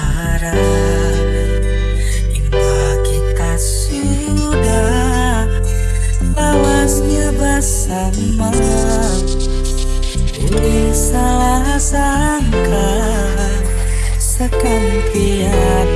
harap Indah kita sudah Lawasnya bersama. Boleh salah sangka Sekan tiap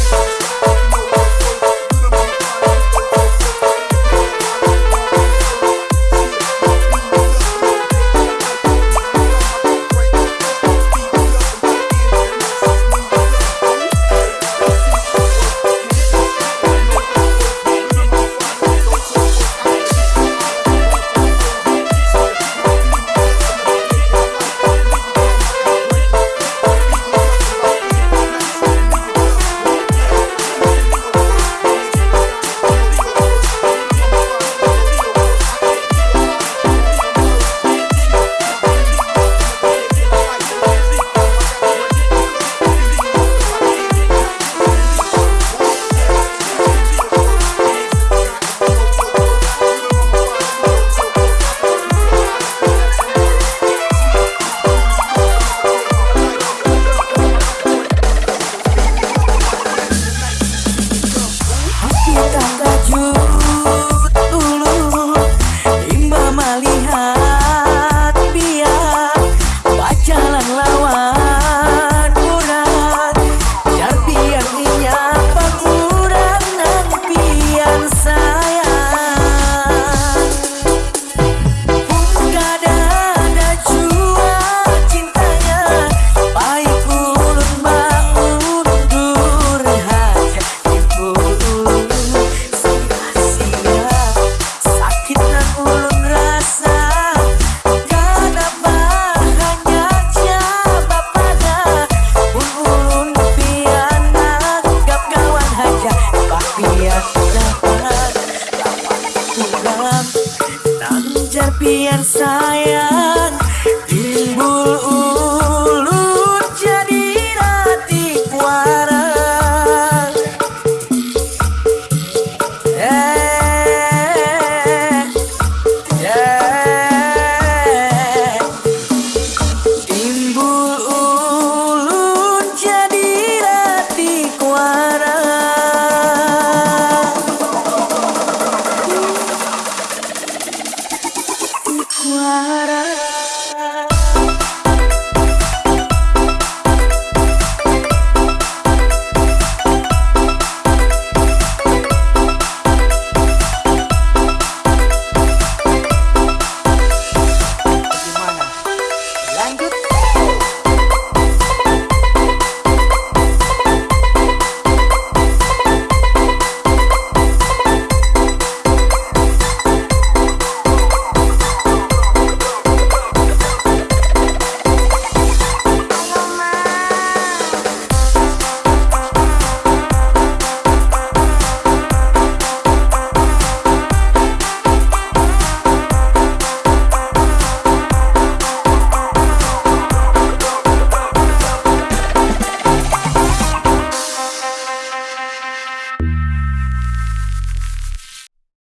Thank what